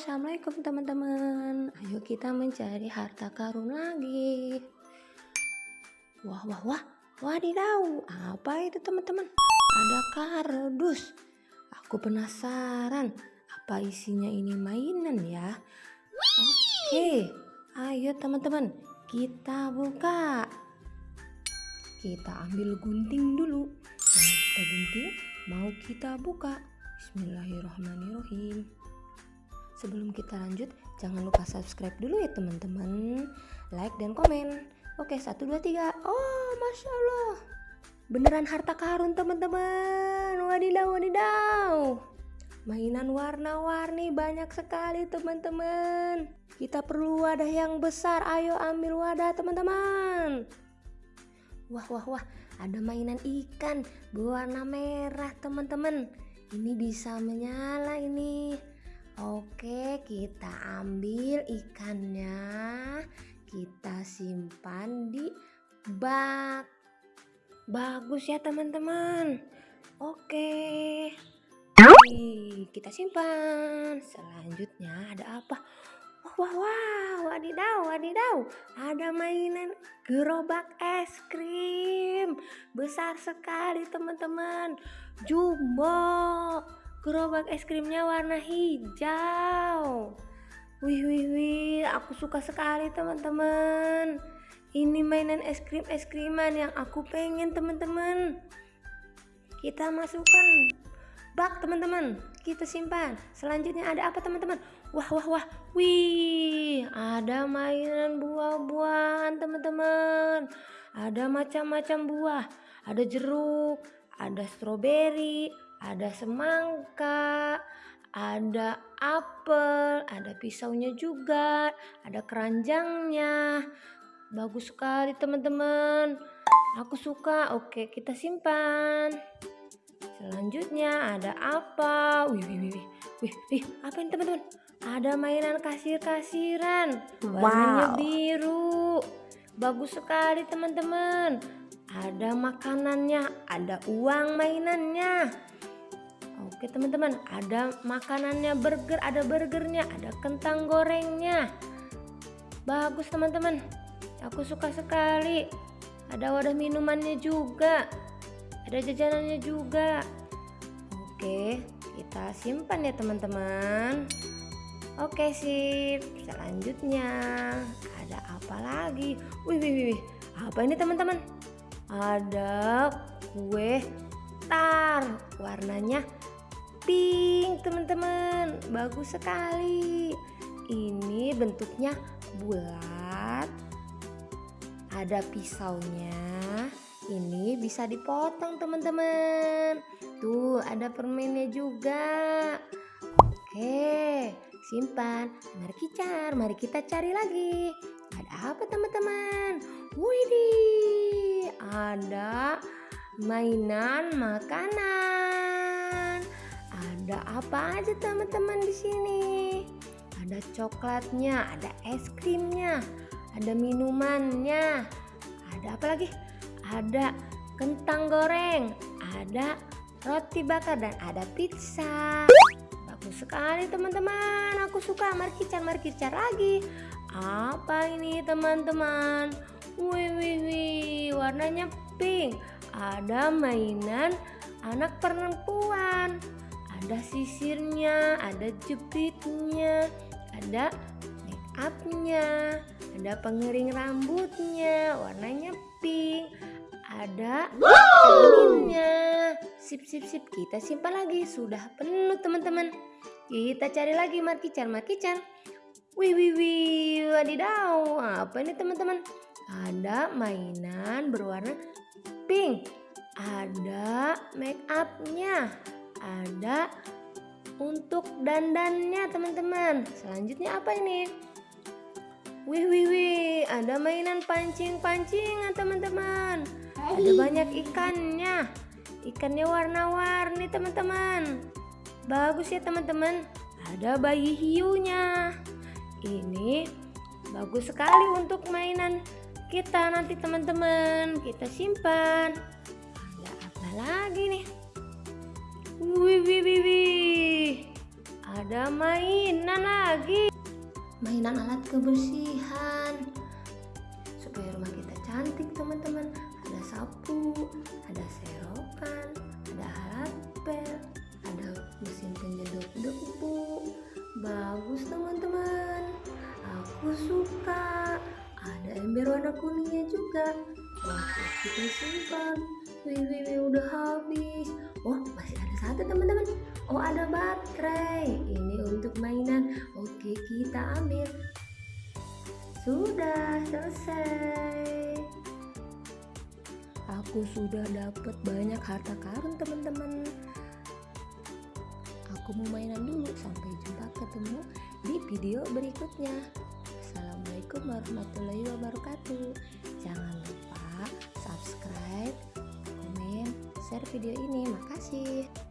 assalamualaikum teman-teman. Ayo kita mencari harta karun lagi. Wah, wah, wah, wadidaw, apa itu teman-teman? Ada kardus. Aku penasaran, apa isinya ini mainan ya? Oke, ayo teman-teman, kita buka. Kita ambil gunting dulu. Mau kita gunting, mau kita buka. Bismillahirrahmanirrahim. Sebelum kita lanjut, jangan lupa subscribe dulu ya teman-teman. Like dan komen. Oke, satu dua tiga. Oh, masya Allah. Beneran harta karun teman-teman. Wadidaw, wadidaw. Mainan warna-warni banyak sekali teman-teman. Kita perlu wadah yang besar. Ayo ambil wadah teman-teman. Wah, wah, wah. Ada mainan ikan berwarna merah teman-teman. Ini bisa menyala ini. Oke, kita ambil ikannya. Kita simpan di bak. Bagus ya, teman-teman. Oke. kita simpan. Selanjutnya ada apa? Wah, wah, wah, wadidaw, wadidaw. Ada mainan gerobak es krim. Besar sekali, teman-teman. Jumbo. Gerobak es krimnya warna hijau. Wih, wih, wih, aku suka sekali teman-teman. Ini mainan es krim es kriman yang aku pengen teman-teman. Kita masukkan bak teman-teman. Kita simpan. Selanjutnya ada apa teman-teman? Wah, wah, wah. Wih, ada mainan buah-buahan teman-teman. Ada macam-macam buah. Ada jeruk, ada stroberi, ada semangka, ada apel, ada pisaunya juga, ada keranjangnya. Bagus sekali teman-teman. Aku suka. Oke, kita simpan. Selanjutnya ada apa? Wih, wih, wih, wih, wih, apa ini teman-teman? Ada mainan kasir-kasiran, warnanya wow. biru. Bagus sekali teman-teman. Ada makanannya, ada uang mainannya. Oke teman-teman, ada makanannya burger, ada burgernya, ada kentang gorengnya. Bagus teman-teman, aku suka sekali. Ada wadah minumannya juga, ada jajanannya juga. Oke, kita simpan ya teman-teman. Oke sip, selanjutnya ada apa lagi? Wih, wih, wih, apa ini teman-teman? Ada kue tar, warnanya pink teman-teman. Bagus sekali. Ini bentuknya bulat. Ada pisaunya. Ini bisa dipotong teman-teman. Tuh ada permennya juga. Oke simpan. Mari kita mari kita cari lagi. Ada apa teman-teman? Widih ada mainan makanan ada apa aja teman-teman di sini? Ada coklatnya, ada es krimnya, ada minumannya. Ada apa lagi? Ada kentang goreng, ada roti bakar dan ada pizza. Bagus sekali teman-teman. Aku suka. Mari kita lagi. Apa ini teman-teman? Wih wih wih, warnanya pink. Ada mainan anak perempuan ada sisirnya, ada jepitnya, ada make upnya, ada pengering rambutnya, warnanya pink, ada cerminnya. Sip, sip, sip, kita simpan lagi. Sudah penuh teman-teman. Kita cari lagi markican, markican. Wih, wih, wih, wadidaw. Apa ini teman-teman? Ada mainan berwarna pink. Ada make upnya ada untuk dandannya teman-teman. Selanjutnya apa ini? Wih wih wih ada mainan pancing-pancingan teman-teman. Ada banyak ikannya. Ikannya warna-warni teman-teman. Bagus ya teman-teman. Ada bayi hiunya. Ini bagus sekali untuk mainan kita nanti teman-teman. Kita simpan. Ada apa lagi nih Wih, wih, wih, wih. ada mainan lagi. Mainan alat kebersihan. Supaya rumah kita cantik teman-teman. Ada sapu, ada serokan, ada alat pel, ada mesin penyedot debu. Bagus teman-teman. Aku suka. Ada ember warna kuningnya juga. Oke, kita simpan. Wih, wih, wih, udah habis. Oh, masih satu teman-teman. Oh, ada baterai. Ini untuk mainan. Oke, kita ambil. Sudah selesai. Aku sudah dapat banyak harta karun, teman-teman. Aku mau mainan dulu. Sampai jumpa ketemu di video berikutnya. Assalamualaikum warahmatullahi wabarakatuh. Jangan lupa subscribe, komen, share video ini. Makasih.